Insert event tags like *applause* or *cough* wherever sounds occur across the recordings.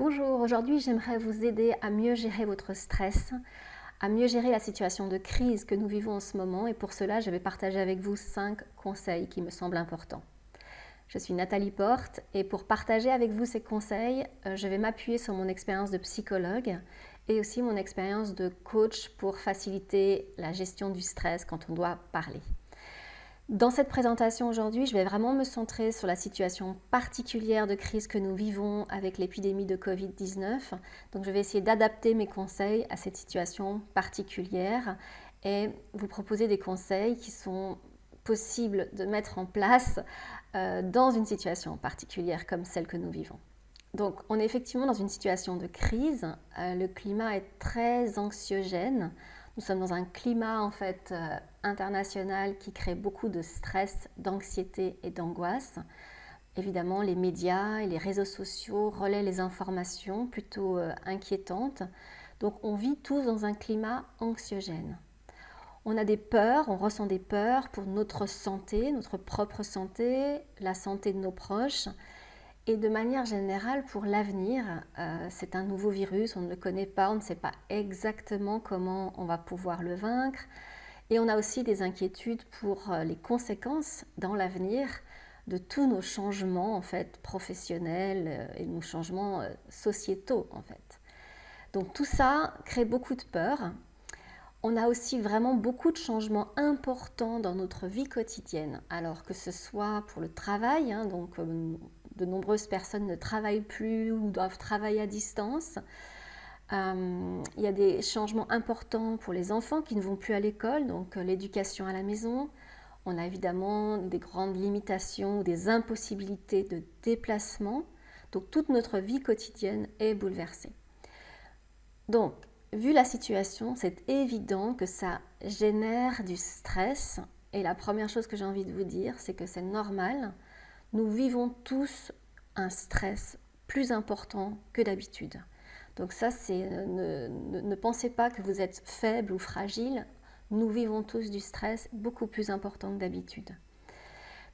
Bonjour, aujourd'hui j'aimerais vous aider à mieux gérer votre stress, à mieux gérer la situation de crise que nous vivons en ce moment et pour cela je vais partager avec vous 5 conseils qui me semblent importants. Je suis Nathalie Porte et pour partager avec vous ces conseils, euh, je vais m'appuyer sur mon expérience de psychologue et aussi mon expérience de coach pour faciliter la gestion du stress quand on doit parler. Dans cette présentation aujourd'hui, je vais vraiment me centrer sur la situation particulière de crise que nous vivons avec l'épidémie de Covid-19. Donc je vais essayer d'adapter mes conseils à cette situation particulière et vous proposer des conseils qui sont possibles de mettre en place euh, dans une situation particulière comme celle que nous vivons. Donc on est effectivement dans une situation de crise, euh, le climat est très anxiogène, nous sommes dans un climat en fait euh, international qui crée beaucoup de stress, d'anxiété et d'angoisse. Évidemment, les médias et les réseaux sociaux relaient les informations plutôt inquiétantes. Donc on vit tous dans un climat anxiogène. On a des peurs, on ressent des peurs pour notre santé, notre propre santé, la santé de nos proches et de manière générale pour l'avenir. Euh, c'est un nouveau virus, on ne le connaît pas, on ne sait pas exactement comment on va pouvoir le vaincre. Et on a aussi des inquiétudes pour euh, les conséquences dans l'avenir de tous nos changements en fait professionnels euh, et nos changements sociétaux en fait. Donc tout ça crée beaucoup de peur on a aussi vraiment beaucoup de changements importants dans notre vie quotidienne. Alors que ce soit pour le travail, hein, donc de nombreuses personnes ne travaillent plus ou doivent travailler à distance. Euh, il y a des changements importants pour les enfants qui ne vont plus à l'école, donc euh, l'éducation à la maison. On a évidemment des grandes limitations, des impossibilités de déplacement. Donc toute notre vie quotidienne est bouleversée. Donc vu la situation, c'est évident que ça génère du stress. Et la première chose que j'ai envie de vous dire, c'est que c'est normal. Nous vivons tous un stress plus important que d'habitude. Donc ça, c'est ne, ne, pensez pas que vous êtes faible ou fragile. Nous vivons tous du stress beaucoup plus important que d'habitude.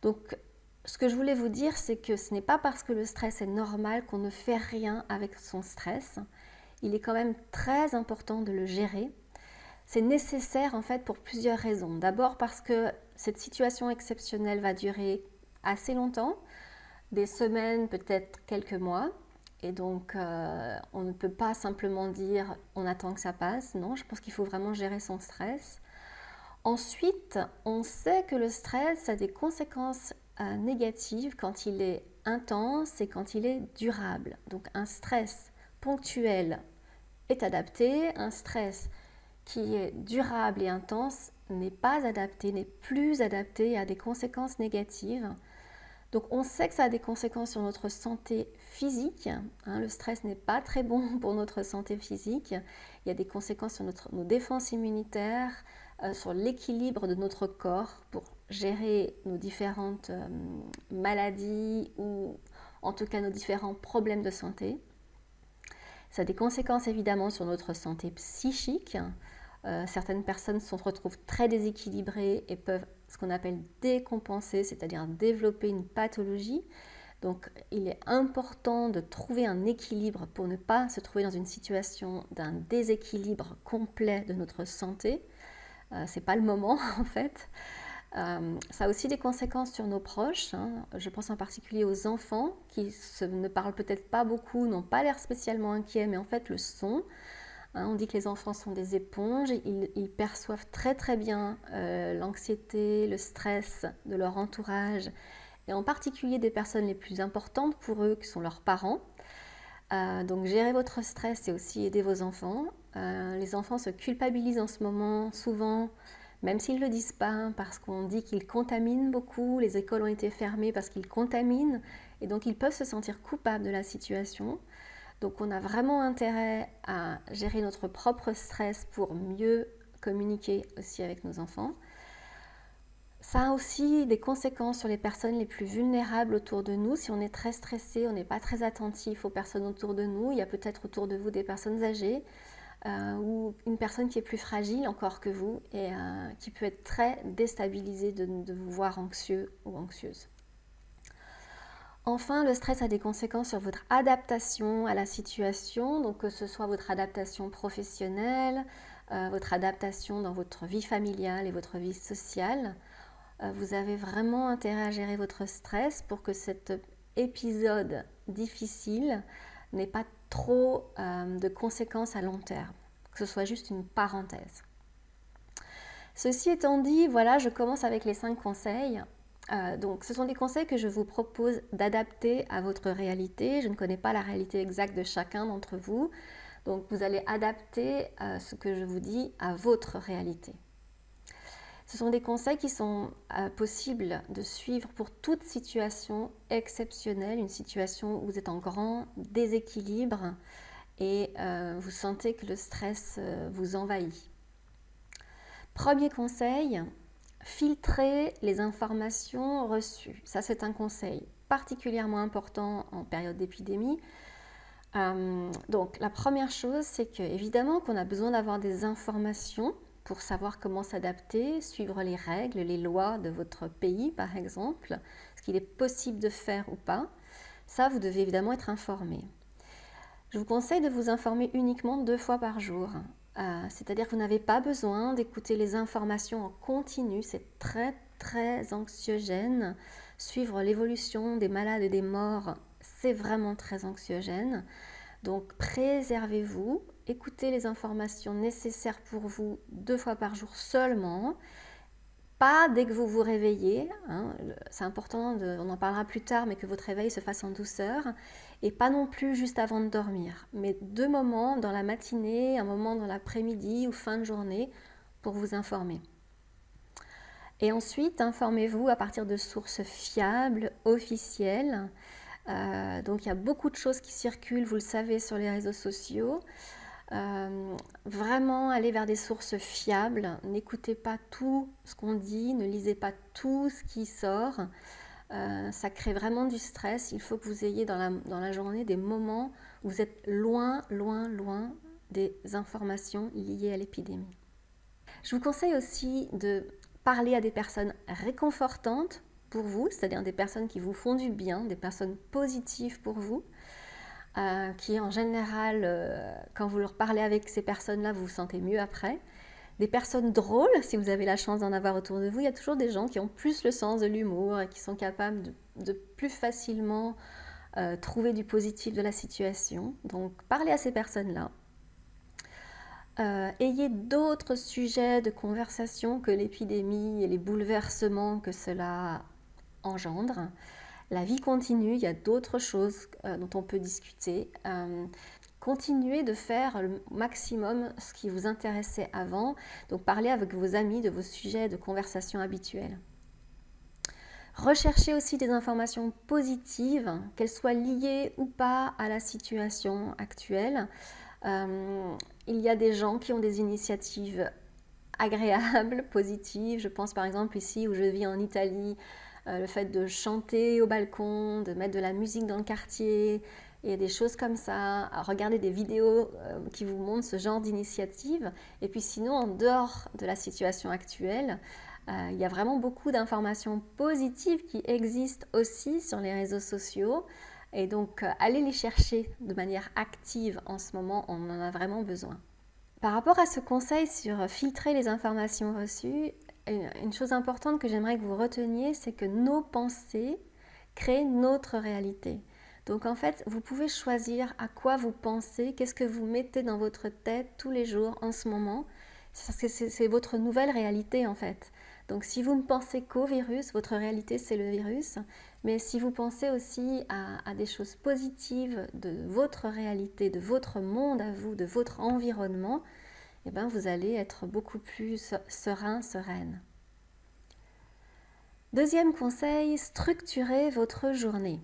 Donc, ce que je voulais vous dire, c'est que ce n'est pas parce que le stress est normal qu'on ne fait rien avec son stress il est quand même très important de le gérer. C'est nécessaire en fait pour plusieurs raisons. D'abord parce que cette situation exceptionnelle va durer assez longtemps, des semaines, peut-être quelques mois. Et donc, euh, on ne peut pas simplement dire on attend que ça passe. Non, je pense qu'il faut vraiment gérer son stress. Ensuite, on sait que le stress a des conséquences euh, négatives quand il est intense et quand il est durable. Donc, un stress ponctuel est adapté, un stress qui est durable et intense n'est pas adapté, n'est plus adapté a des conséquences négatives. Donc on sait que ça a des conséquences sur notre santé physique. Hein. le stress n'est pas très bon *laughs* pour notre santé physique. Il y a des conséquences sur nos défenses immunitaires, euh, sur l'équilibre de notre corps pour gérer nos différentes euh, maladies ou en tout cas nos différents problèmes de santé. Ça a des conséquences évidemment sur notre santé psychique. Euh, certaines personnes se retrouvent très déséquilibrées et peuvent ce qu'on appelle décompenser, c'est-à-dire développer une pathologie. Donc il est important de trouver un équilibre pour ne pas se trouver dans une situation d'un déséquilibre complet de notre santé. Euh, Ce n'est pas le moment *laughs* en fait. Euh, ça a aussi des conséquences sur nos proches. Hein. Je pense en particulier aux enfants qui ne parlent peut-être pas beaucoup, n'ont pas l'air spécialement inquiets, mais en fait le sont. Hein. on dit que les enfants sont des éponges, ils, ils perçoivent très très bien euh, l'anxiété, le stress de leur entourage, et en particulier des personnes les plus importantes pour eux, qui sont leurs parents. Euh, donc gérer votre stress et aussi aider vos enfants. les enfants se culpabilisent en ce moment souvent même s'ils ne le disent pas, parce qu'on dit qu'ils contaminent beaucoup, les écoles ont été fermées parce qu'ils contaminent, et donc ils peuvent se sentir coupables de la situation. Donc on a vraiment intérêt à gérer notre propre stress pour mieux communiquer aussi avec nos enfants. Ça a aussi des conséquences sur les personnes les plus vulnérables autour de nous. Si on est très stressé, on n'est pas très attentif aux personnes autour de nous, il y a peut-être autour de vous des personnes âgées, euh, ou une personne qui est plus fragile encore que vous et euh, qui peut être très déstabilisée de, vous voir anxieux ou anxieuse. Enfin, le stress a des conséquences sur votre adaptation à la situation, donc que ce soit votre adaptation professionnelle, euh, votre adaptation dans votre vie familiale et votre vie sociale. Euh, vous avez vraiment intérêt à gérer votre stress pour que cet épisode difficile n'ait pas trop euh, de conséquences à long terme, que ce soit juste une parenthèse. Ceci étant dit, voilà, je commence avec les cinq conseils. Euh, donc, ce sont des conseils que je vous propose d'adapter à votre réalité. Je ne connais pas la réalité exacte de chacun d'entre vous. Donc, vous allez adapter euh, ce que je vous dis à votre réalité. Ce sont des conseils qui sont euh, possibles de suivre pour toute situation exceptionnelle, une situation où vous êtes en grand déséquilibre et vous sentez que le stress vous envahit. Premier conseil, filtrer les informations reçues. Ça, c'est un conseil particulièrement important en période d'épidémie. Euh, donc, la première chose, c'est que évidemment qu'on a besoin d'avoir des informations pour savoir comment s'adapter, suivre les règles, les lois de votre pays, par exemple, ce qu'il est possible de faire ou pas. Ça, vous devez évidemment être informé. Je vous conseille de vous informer uniquement deux fois par jour. Euh, c'est-à-dire que vous n'avez pas besoin d'écouter les informations en continu, c'est très très anxiogène. Suivre l'évolution des malades et des morts, c'est vraiment très anxiogène. Donc préservez-vous, écoutez les informations nécessaires pour vous deux fois par jour seulement. Pas dès que vous vous réveillez, hein, c'est important, on en parlera plus tard, mais que votre réveil se fasse en douceur, et pas non plus juste avant de dormir, mais deux moments dans la matinée, un moment dans l'après-midi ou fin de journée pour vous informer. Et ensuite, informez-vous à partir de sources fiables, officielles. Euh, donc il y a beaucoup de choses qui circulent, vous le savez, sur les réseaux sociaux. Euh, vraiment aller vers des sources fiables. N'écoutez pas tout ce qu'on dit, ne lisez pas tout ce qui sort. Euh, ça crée vraiment du stress. Il faut que vous ayez dans la, journée des moments où vous êtes loin, loin, loin des informations liées à l'épidémie. Je vous conseille aussi de parler à des personnes réconfortantes pour vous, c'est-à-dire des personnes qui vous font du bien, des personnes positives pour vous. Euh, qui en général, euh, quand vous leur parlez avec ces personnes-là, vous vous sentez mieux après. Des personnes drôles, si vous avez la chance d'en avoir autour de vous, il y a toujours des gens qui ont plus le sens de l'humour et qui sont capables de, plus facilement euh, trouver du positif de la situation. Donc parlez à ces personnes-là. ayez d'autres sujets de conversation que l'épidémie et les bouleversements que cela engendre. La vie continue, il y a d'autres choses euh, dont on peut discuter. Continuez de faire le maximum ce qui vous intéressait avant. Donc parlez avec vos amis de vos sujets de conversation habituels. Recherchez aussi des informations positives, qu'elles soient liées ou pas à la situation actuelle. Euh, il y a des gens qui ont des initiatives agréables, *laughs* positives. Je pense par exemple ici où je vis en Italie, euh, le fait de chanter au balcon, de mettre de la musique dans le quartier, et des choses comme ça, à regarder des vidéos euh, qui vous montrent ce genre d'initiative. Et puis sinon, en dehors de la situation actuelle, euh, il y a vraiment beaucoup d'informations positives qui existent aussi sur les réseaux sociaux. Et donc, allez les chercher de manière active en ce moment, on en a vraiment besoin. Par rapport à ce conseil sur filtrer les informations reçues, une chose importante que j'aimerais que vous reteniez, c'est que nos pensées créent notre réalité. Donc en fait, vous pouvez choisir à quoi vous pensez, qu'est-ce que vous mettez dans votre tête tous les jours en ce moment. C'est votre nouvelle réalité en fait. Donc si vous ne pensez qu'au virus, votre réalité c'est le virus. Mais si vous pensez aussi à, des choses positives de votre réalité, de votre monde à vous, de votre environnement, eh ben, vous allez être beaucoup plus serein, sereine. Deuxième conseil, structurez votre journée.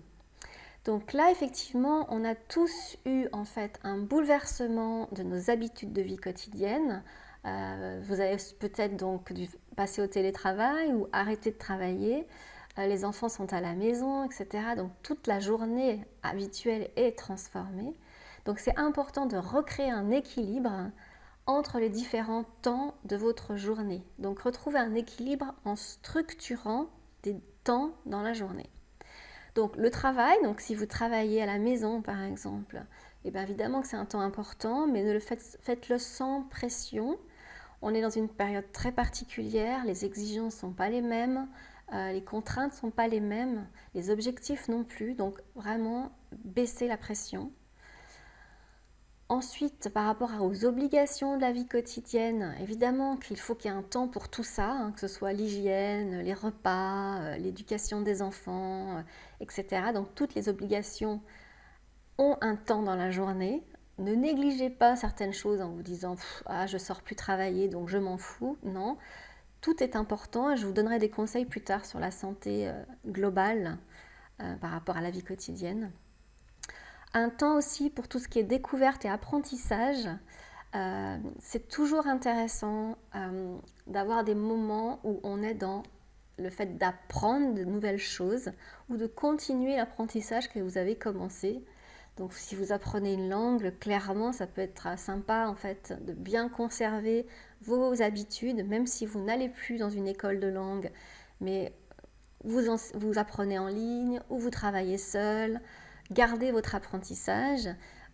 Donc là, effectivement, on a tous eu en fait un bouleversement de nos habitudes de vie quotidienne. Euh, vous avez peut-être donc dû passer au télétravail ou arrêter de travailler. Euh, les enfants sont à la maison, etc. Donc toute la journée habituelle est transformée. Donc c'est important de recréer un équilibre entre les différents temps de votre journée. Donc retrouvez un équilibre en structurant des temps dans la journée. Donc le travail, donc si vous travaillez à la maison par exemple, et eh bien évidemment que c'est un temps important, mais ne le faites, faites-le sans pression. On est dans une période très particulière, les exigences ne sont pas les mêmes, euh, les contraintes ne sont pas les mêmes, les objectifs non plus, donc vraiment baisser la pression. Ensuite, par rapport aux obligations de la vie quotidienne, évidemment qu'il faut qu'il y ait un temps pour tout ça, hein, que ce soit l'hygiène, les repas, euh, l'éducation des enfants, euh, etc. Donc toutes les obligations ont un temps dans la journée. Ne négligez pas certaines choses en vous disant ah, je sors plus travailler donc je m'en fous. Non, tout est important et je vous donnerai des conseils plus tard sur la santé euh, globale par rapport à la vie quotidienne. Un temps aussi pour tout ce qui est découverte et apprentissage. Euh, c'est toujours intéressant euh, d'avoir des moments où on est dans le fait d'apprendre de nouvelles choses ou de continuer l'apprentissage que vous avez commencé. Donc si vous apprenez une langue, clairement ça peut être sympa en fait de bien conserver vos habitudes, même si vous n'allez plus dans une école de langue, mais vous, vous apprenez en ligne ou vous travaillez seul, gardez votre apprentissage.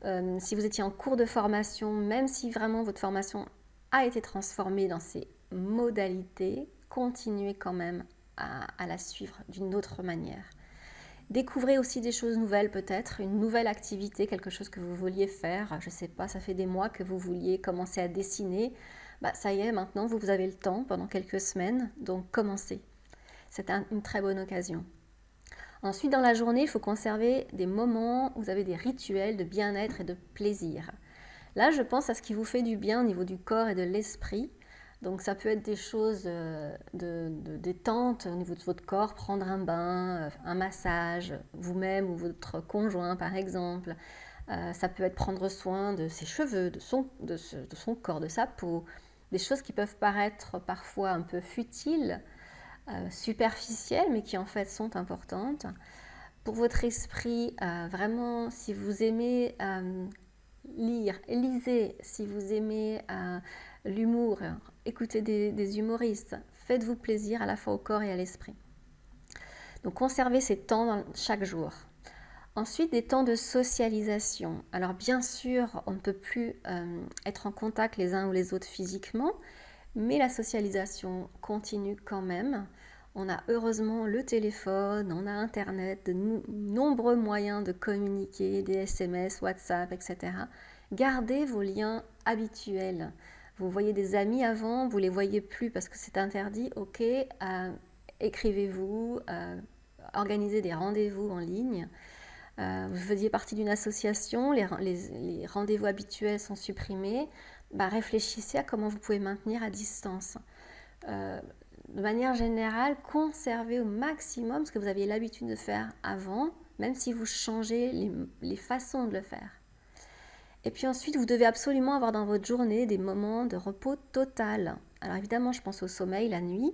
Euh, si vous étiez en cours de formation, même si vraiment votre formation a été transformée dans ces modalités, continuez quand même à, la suivre d'une autre manière. Découvrez aussi des choses nouvelles peut-être, une nouvelle activité, quelque chose que vous vouliez faire. Je ne sais pas, ça fait des mois que vous vouliez commencer à dessiner. Bah, ça y est, maintenant vous avez le temps pendant quelques semaines, donc commencez. C'est une très bonne occasion. Ensuite, dans la journée, il faut conserver des moments où vous avez des rituels de bien-être et de plaisir. Là, je pense à ce qui vous fait du bien au niveau du corps et de l'esprit. Donc ça peut être des choses euh, de, détente au niveau de votre corps, prendre un bain, euh, un massage, vous-même ou votre conjoint par exemple. Euh, ça peut être prendre soin de ses cheveux, de son, de son corps, de sa peau. Des choses qui peuvent paraître parfois un peu futiles, euh, superficielles, mais qui en fait sont importantes. Pour votre esprit, euh, vraiment, si vous aimez euh, lire, lisez, si vous aimez l'humour, écoutez des, humoristes, faites-vous plaisir à la fois au corps et à l'esprit. Donc conservez ces temps chaque jour. Ensuite, des temps de socialisation. Alors bien sûr, on ne peut plus être en contact les uns ou les autres physiquement, mais la socialisation continue quand même. On a heureusement le téléphone, on a Internet, de nombreux moyens de communiquer, des SMS, WhatsApp, etc. Gardez vos liens habituels. Vous voyez des amis avant, vous les voyez plus parce que c'est interdit. Ok, euh, écrivez-vous, euh, organisez des rendez-vous en ligne. Euh, vous faisiez partie d'une association, les rendez-vous habituels sont supprimés. Bah, réfléchissez à comment vous pouvez maintenir à distance. De manière générale, conservez au maximum ce que vous aviez l'habitude de faire avant, même si vous changez les, façons de le faire. Et puis ensuite, vous devez absolument avoir dans votre journée des moments de repos total. Alors évidemment, je pense au sommeil la nuit,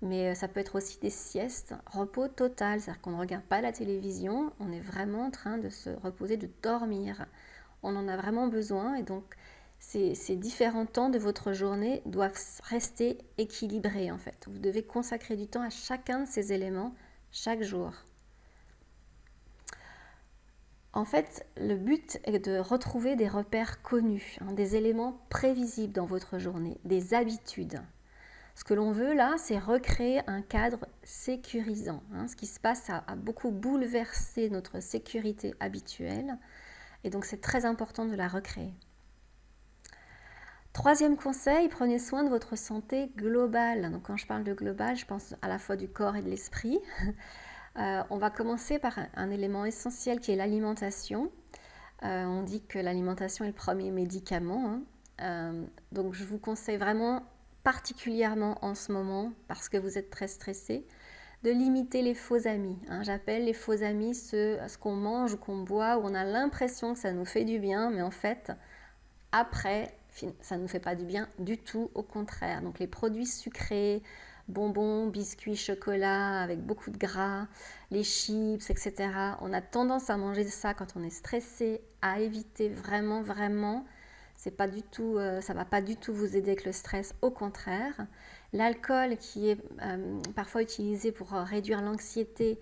mais euh, ça peut être aussi des siestes, repos total, c'est-à-dire qu'on ne regarde pas la télévision, on est vraiment en train de se reposer, de dormir. On en a vraiment besoin et donc ces, différents temps de votre journée doivent rester équilibrés en fait. Vous devez consacrer du temps à chacun de ces éléments chaque jour. En fait, le but est de retrouver des repères connus, hein, des éléments prévisibles dans votre journée, des habitudes. Ce que l'on veut là, c'est recréer un cadre sécurisant. Hein. Ce qui se passe a beaucoup bouleversé notre sécurité habituelle et donc c'est très important de la recréer. Troisième conseil, prenez soin de votre santé globale. Donc quand je parle de global, je pense à la fois du corps et de l'esprit. *laughs* Euh, on va commencer par un, élément essentiel qui est l'alimentation. Euh, on dit que l'alimentation est le premier médicament. Hein. Euh, donc je vous conseille vraiment, particulièrement en ce moment, parce que vous êtes très stressé, de limiter les faux amis. Hein. J'appelle les faux amis ce, qu'on mange ou qu'on boit, où on a l'impression que ça nous fait du bien, mais en fait, après, ça ne nous fait pas du bien du tout, au contraire. Donc les produits sucrés, bonbons, biscuits, chocolat avec beaucoup de gras, les chips, etc. On a tendance à manger ça quand on est stressé, à éviter vraiment, vraiment. C'est pas du tout, euh, ça va pas du tout vous aider avec le stress, au contraire. L'alcool qui est euh, parfois utilisé pour euh, réduire l'anxiété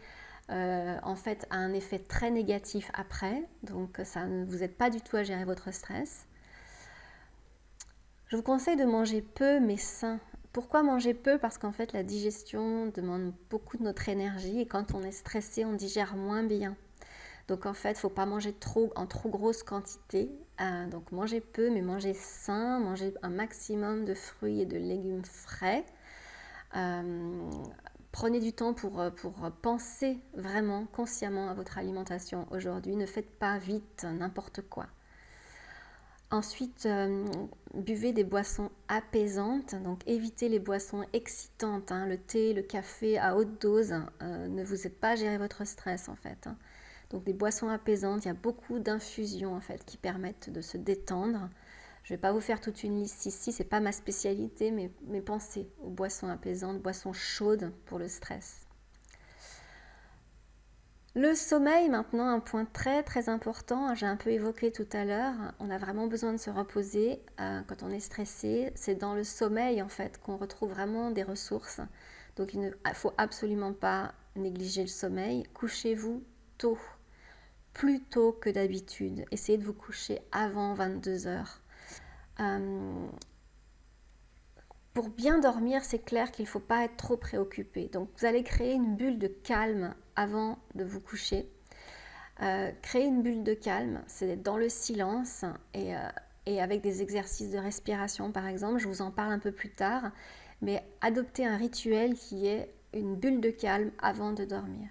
en fait a un effet très négatif après, donc ça ne vous aide pas du tout à gérer votre stress. Je vous conseille de manger peu mais sain. Pourquoi manger peu? Parce qu'en fait la digestion demande beaucoup de notre énergie et quand on est stressé on digère moins bien. Donc en fait, il ne faut pas manger trop en trop grosse quantité. Euh, donc manger peu, mais manger sain, manger un maximum de fruits et de légumes frais. Euh, prenez du temps pour, pour penser vraiment consciemment à votre alimentation aujourd'hui. Ne faites pas vite n'importe quoi. Ensuite, euh, buvez des boissons apaisantes, donc évitez les boissons excitantes, hein. le thé, le café à haute dose, ne vous aide pas à gérer votre stress en fait. Hein. Donc des boissons apaisantes, il y a beaucoup d'infusions en fait qui permettent de se détendre. Je ne vais pas vous faire toute une liste ici, c'est pas ma spécialité, mais pensez aux boissons apaisantes, boissons chaudes pour le stress. Le sommeil, maintenant, un point très très important, j'ai un peu évoqué tout à l'heure, on a vraiment besoin de se reposer euh, quand on est stressé. C'est dans le sommeil en fait qu'on retrouve vraiment des ressources. Donc il ne faut absolument pas négliger le sommeil. Couchez-vous tôt plus tôt que d'habitude. Essayez de vous coucher avant 22 heures. Euh, pour bien dormir, c'est clair qu'il ne faut pas être trop préoccupé. Donc vous allez créer une bulle de calme avant de vous coucher. Euh, créer une bulle de calme, c'est dans le silence et, euh, et, avec des exercices de respiration par exemple. Je vous en parle un peu plus tard. Mais adopter un rituel qui est une bulle de calme avant de dormir.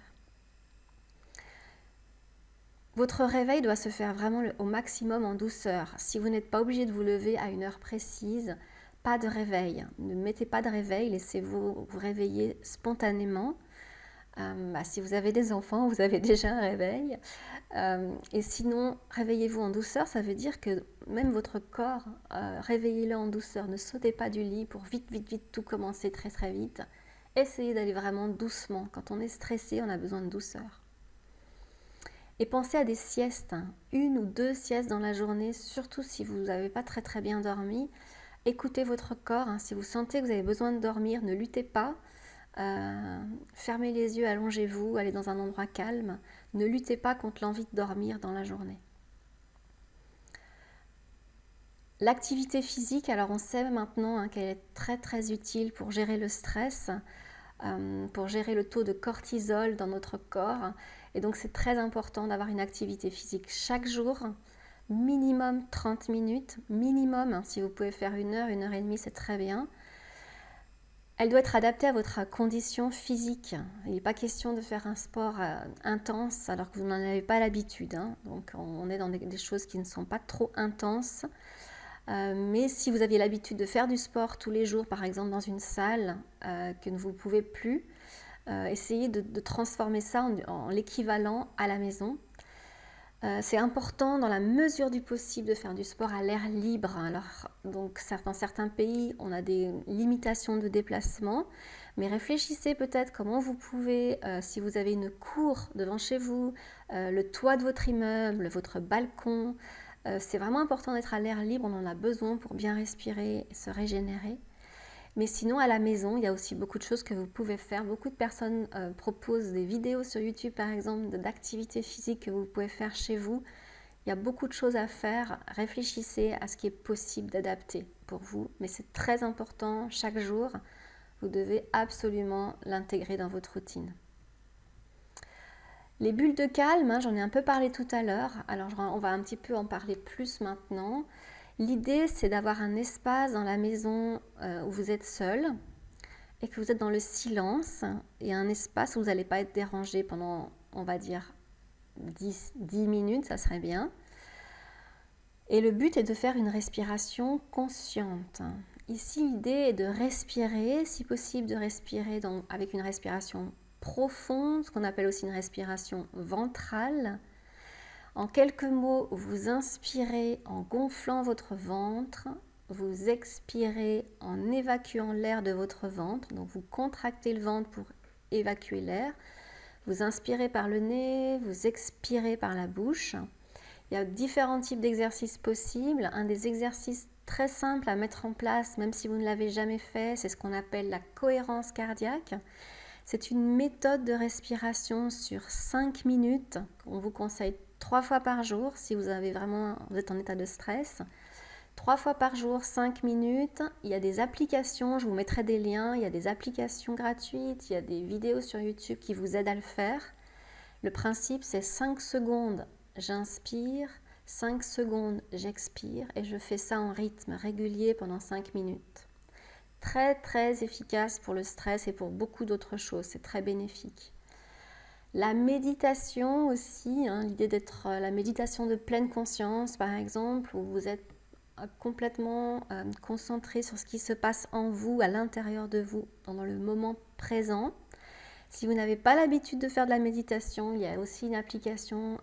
Votre réveil doit se faire vraiment au maximum en douceur. Si vous n'êtes pas obligé de vous lever à une heure précise, pas de réveil. Ne mettez pas de réveil, laissez-vous vous réveiller spontanément. Euh, bah, si vous avez des enfants, vous avez *laughs* déjà un réveil. Euh, et sinon, réveillez-vous en douceur, ça veut dire que même votre corps, euh, réveillez-le en douceur. Ne sautez pas du lit pour vite, vite, vite tout commencer très, très vite. Essayez d'aller vraiment doucement. Quand on est stressé, on a besoin de douceur. Et pensez à des siestes, hein. une ou deux siestes dans la journée, surtout si vous n'avez pas très très bien dormi. Écoutez votre corps, hein. si vous sentez que vous avez besoin de dormir, ne luttez pas. Euh, fermez les yeux, allongez-vous, allez dans un endroit calme. Ne luttez pas contre l'envie de dormir dans la journée. L'activité physique, alors on sait maintenant hein, qu'elle est très très utile pour gérer le stress, euh, pour gérer le taux de cortisol dans notre corps. Et donc c'est très important d'avoir une activité physique chaque jour, minimum 30 minutes, minimum, hein, si vous pouvez faire une heure, une heure et demie, c'est très bien. Elle doit être adaptée à votre condition physique. Il n'est pas question de faire un sport euh, intense alors que vous n'en avez pas l'habitude. Hein. Donc on est dans des, choses qui ne sont pas trop intenses. Euh, mais si vous aviez l'habitude de faire du sport tous les jours, par exemple dans une salle euh, que vous ne pouvez plus, essayez de, transformer ça en, l'équivalent à la maison. Euh, c'est important dans la mesure du possible de faire du sport à l'air libre. Alors, donc, dans certains pays, on a des limitations de déplacement, mais réfléchissez peut-être comment vous pouvez, euh, si vous avez une cour devant chez vous, le toit de votre immeuble, votre balcon, c'est vraiment important d'être à l'air libre, on en a besoin pour bien respirer et se régénérer. Mais sinon, à la maison, il y a aussi beaucoup de choses que vous pouvez faire. Beaucoup de personnes euh, proposent des vidéos sur YouTube, par exemple, d'activités physiques que vous pouvez faire chez vous. Il y a beaucoup de choses à faire. Réfléchissez à ce qui est possible d'adapter pour vous. Mais c'est très important chaque jour. Vous devez absolument l'intégrer dans votre routine. Les bulles de calme, hein, j'en ai un peu parlé tout à l'heure. Alors, on va un petit peu en parler plus maintenant. L'idée, c'est d'avoir un espace dans la maison euh, où vous êtes seul et que vous êtes dans le silence et un espace où vous n'allez pas être dérangé pendant, on va dire, 10, 10 minutes, ça serait bien. Et le but est de faire une respiration consciente. Ici, l'idée est de respirer, si possible de respirer avec une respiration profonde, ce qu'on appelle aussi une respiration ventrale, en quelques mots, vous inspirez en gonflant votre ventre, vous expirez en évacuant l'air de votre ventre, donc vous contractez le ventre pour évacuer l'air. Vous inspirez par le nez, vous expirez par la bouche. Il y a différents types d'exercices possibles. Un des exercices très simples à mettre en place, même si vous ne l'avez jamais fait, c'est ce qu'on appelle la cohérence cardiaque. C'est une méthode de respiration sur 5 minutes. On vous conseille trois fois par jour si vous avez vraiment vous êtes en état de stress. Trois fois par jour, 5 minutes. Il y a des applications, je vous mettrai des liens. Il y a des applications gratuites, il y a des vidéos sur YouTube qui vous aident à le faire. Le principe, c'est 5 secondes, j'inspire, 5 secondes, j'expire et je fais ça en rythme régulier pendant 5 minutes. Très très efficace pour le stress et pour beaucoup d'autres choses, c'est très bénéfique. La méditation aussi, hein, l'idée d'être euh, la méditation de pleine conscience par exemple, où vous êtes euh, complètement euh, concentré sur ce qui se passe en vous, à l'intérieur de vous, dans le moment présent. Si vous n'avez pas l'habitude de faire de la méditation, il y a aussi une application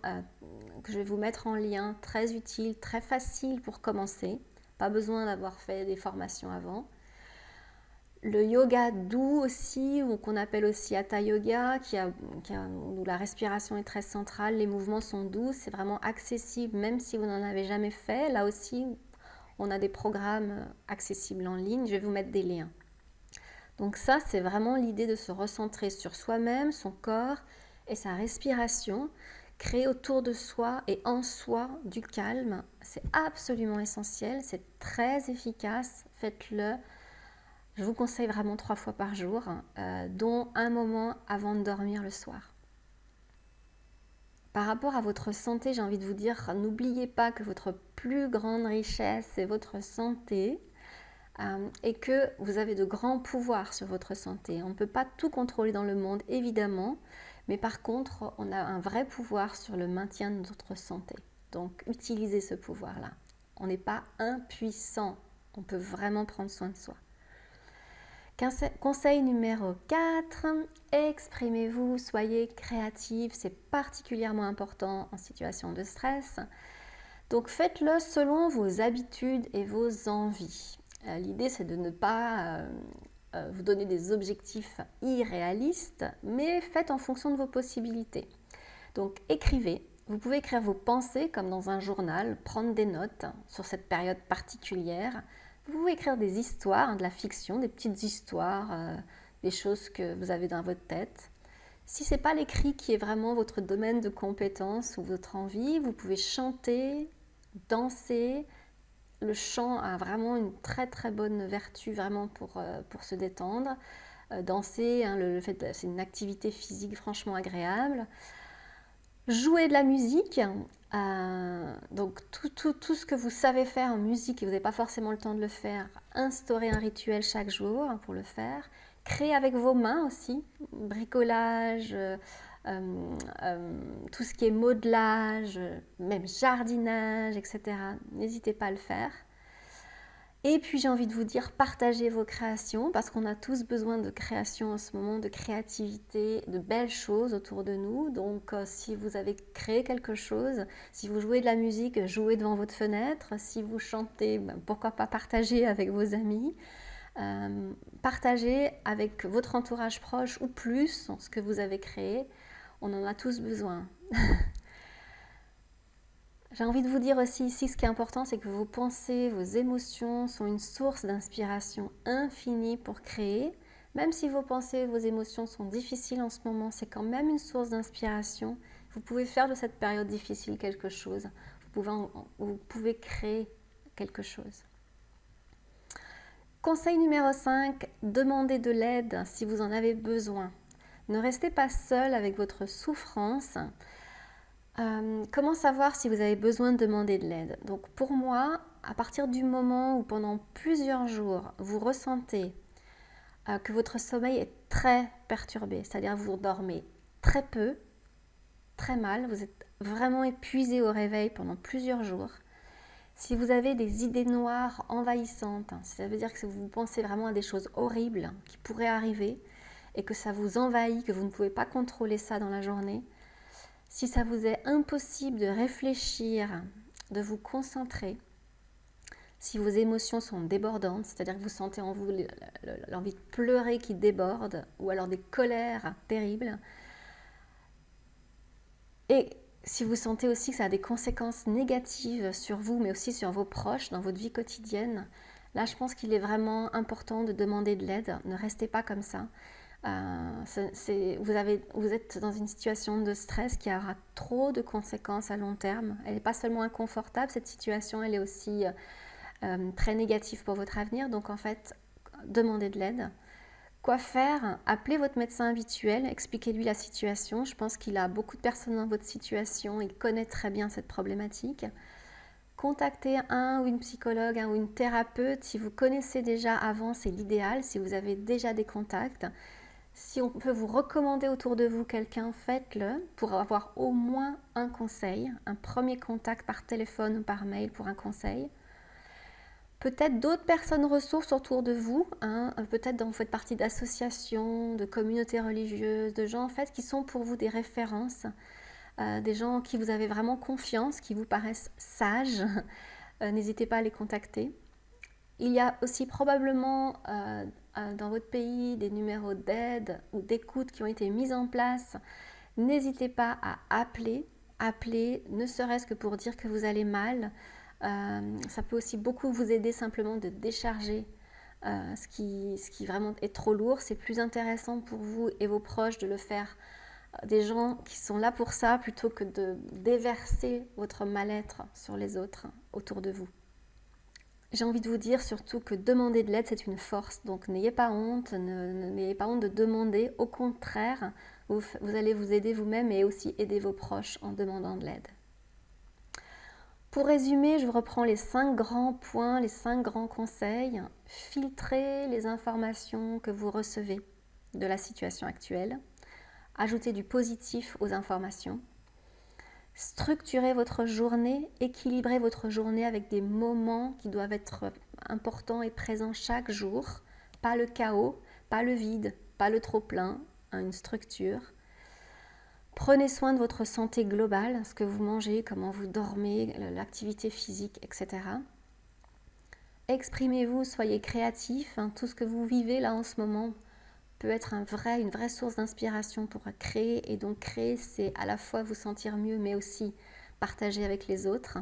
que je vais vous mettre en lien, très utile, très facile pour commencer. Pas besoin d'avoir fait des formations avant. Le yoga doux aussi, ou qu'on appelle aussi Hatha Yoga, qui a, où la respiration est très centrale, les mouvements sont doux, c'est vraiment accessible, même si vous n'en avez jamais fait. Là aussi, on a des programmes accessibles en ligne, je vais vous mettre des liens. Donc ça, c'est vraiment l'idée de se recentrer sur soi-même, son corps et sa respiration, créer autour de soi et en soi du calme. C'est absolument essentiel, c'est très efficace, faites-le je vous conseille vraiment trois fois par jour, euh, dont un moment avant de dormir le soir. Par rapport à votre santé, j'ai envie de vous dire, n'oubliez pas que votre plus grande richesse est votre santé euh, et que vous avez de grands pouvoirs sur votre santé. On ne peut pas tout contrôler dans le monde, évidemment, mais par contre, on a un vrai pouvoir sur le maintien de notre santé. Donc, utilisez ce pouvoir-là. On n'est pas impuissant, on peut vraiment prendre soin de soi. Conseil numéro 4, exprimez-vous, soyez créatif, c'est particulièrement important en situation de stress. Donc faites-le selon vos habitudes et vos envies. Euh, l'idée c'est de ne pas euh, euh, vous donner des objectifs irréalistes, mais faites en fonction de vos possibilités. Donc écrivez, vous pouvez écrire vos pensées comme dans un journal, prendre des notes sur cette période particulière, vous pouvez écrire des histoires, de la fiction, des petites histoires, euh, des choses que vous avez dans votre tête. Si ce n'est pas l'écrit qui est vraiment votre domaine de compétence ou votre envie, vous pouvez chanter, danser. Le chant a vraiment une très très bonne vertu vraiment pour, euh, pour se détendre. Euh, danser, hein, le, c'est une activité physique franchement agréable. Jouer de la musique, euh, donc tout, tout, tout, ce que vous savez faire en musique et vous n'avez pas forcément le temps de le faire, instaurez un rituel chaque jour pour le faire. Créez avec vos mains aussi, bricolage, euh, euh, tout ce qui est modelage, même jardinage, etc. N'hésitez pas à le faire. Et puis j'ai envie de vous dire, partagez vos créations parce qu'on a tous besoin de création en ce moment, de créativité, de belles choses autour de nous. Donc euh, si vous avez créé quelque chose, si vous jouez de la musique, jouez devant votre fenêtre. Si vous chantez, ben, pourquoi pas partager avec vos amis. Euh, partagez avec votre entourage proche ou plus ce que vous avez créé. On en a tous besoin. *laughs* J'ai envie de vous dire aussi ici, ce qui est important, c'est que vos pensées, vos émotions sont une source d'inspiration infinie pour créer. Même si vos pensées, vos émotions sont difficiles en ce moment, c'est quand même une source d'inspiration. Vous pouvez faire de cette période difficile quelque chose. Vous pouvez, créer quelque chose. Conseil numéro 5, demandez de l'aide si vous en avez besoin. Ne restez pas seul avec votre souffrance. Euh, comment savoir si vous avez besoin de demander de l'aide? Donc pour moi, à partir du moment où pendant plusieurs jours, vous ressentez euh, que votre sommeil est très perturbé, c'est-à-dire vous dormez très peu, très mal, vous êtes vraiment épuisé au réveil pendant plusieurs jours, si vous avez des idées noires envahissantes, hein, ça veut dire que vous pensez vraiment à des choses horribles qui pourraient arriver et que ça vous envahit, que vous ne pouvez pas contrôler ça dans la journée, si ça vous est impossible de réfléchir, de vous concentrer, si vos émotions sont débordantes, c'est-à-dire que vous sentez en vous l'envie de pleurer qui déborde, ou alors des colères terribles, et si vous sentez aussi que ça a des conséquences négatives sur vous, mais aussi sur vos proches dans votre vie quotidienne, là je pense qu'il est vraiment important de demander de l'aide. Ne restez pas comme ça. Euh, vous, êtes dans une situation de stress qui aura trop de conséquences à long terme. Elle n'est pas seulement inconfortable, cette situation, elle est aussi euh, euh, très négative pour votre avenir. Donc en fait, demandez de l'aide. Quoi faire? Appelez votre médecin habituel, expliquez-lui la situation. Je pense qu'il a beaucoup de personnes dans votre situation, il connaît très bien cette problématique. Contactez un ou une psychologue, un ou une thérapeute. Si vous connaissez déjà avant, c'est l'idéal. Si vous avez déjà des contacts, si on peut vous recommander autour de vous quelqu'un, faites-le pour avoir au moins un conseil, un premier contact par téléphone ou par mail pour un conseil. Peut-être d'autres personnes ressources autour de vous, hein, peut-être vous faites partie d'associations, de communautés religieuses, de gens en fait qui sont pour vous des références, euh, des gens en qui vous avez vraiment confiance, qui vous paraissent sages. *laughs* Euh, n'hésitez pas à les contacter. Il y a aussi probablement euh, dans votre pays des numéros d'aide ou d'écoute qui ont été mis en place. N'hésitez pas à appeler, appeler, ne serait-ce que pour dire que vous allez mal. ça peut aussi beaucoup vous aider simplement de décharger ce, qui, ce qui vraiment est trop lourd. C'est plus intéressant pour vous et vos proches de le faire des gens qui sont là pour ça plutôt que de déverser votre mal-être sur les autres autour de vous. J'ai envie de vous dire surtout que demander de l'aide, c'est une force. Donc n'ayez pas honte, n'ayez pas honte de demander. Au contraire, vous, vous allez vous aider vous-même et aussi aider vos proches en demandant de l'aide. Pour résumer, je reprends les cinq grands points, les cinq grands conseils. Filtrez les informations que vous recevez de la situation actuelle ajouter du positif aux informations. Structurez votre journée, équilibrez votre journée avec des moments qui doivent être importants et présents chaque jour. Pas le chaos, pas le vide, pas le trop-plein, hein, une structure. Prenez soin de votre santé globale, ce que vous mangez, comment vous dormez, l'activité physique, etc. Exprimez-vous, soyez créatif, hein, tout ce que vous vivez là en ce moment, peut être une vraie source d'inspiration pour créer. Et donc créer, c'est à la fois vous sentir mieux, mais aussi partager avec les autres.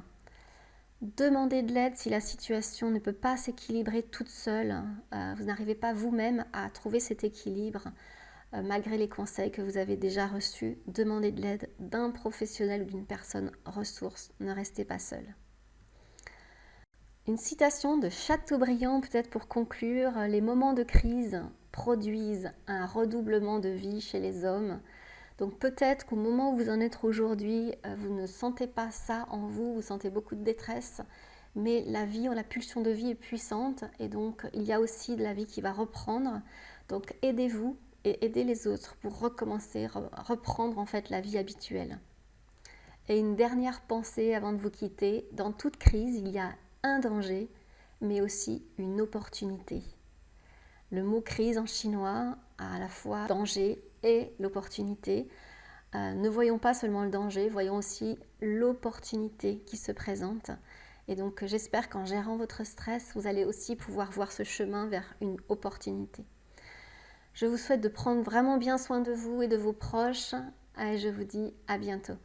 Demandez de l'aide si la situation ne peut pas s'équilibrer toute seule. Euh, vous n'arrivez pas vous-même à trouver cet équilibre. Euh, malgré les conseils que vous avez déjà reçus, demandez de l'aide d'un professionnel ou d'une personne ressource. Ne restez pas seul. Une citation de Chateaubriand peut-être pour conclure, les moments de crise produisent un redoublement de vie chez les hommes. Donc peut-être qu'au moment où vous en êtes aujourd'hui, euh, vous ne sentez pas ça en vous, vous sentez beaucoup de détresse, mais la vie, la pulsion de vie est puissante et donc il y a aussi de la vie qui va reprendre. Donc aidez-vous et aidez les autres pour recommencer, reprendre en fait la vie habituelle. Et une dernière pensée avant de vous quitter, dans toute crise, il y a un danger, mais aussi une opportunité. Le mot crise en chinois a à la fois danger et l'opportunité. Euh, ne voyons pas seulement le danger, voyons aussi l'opportunité qui se présente. Et donc j'espère qu'en gérant votre stress, vous allez aussi pouvoir voir ce chemin vers une opportunité. Je vous souhaite de prendre vraiment bien soin de vous et de vos proches et je vous dis à bientôt.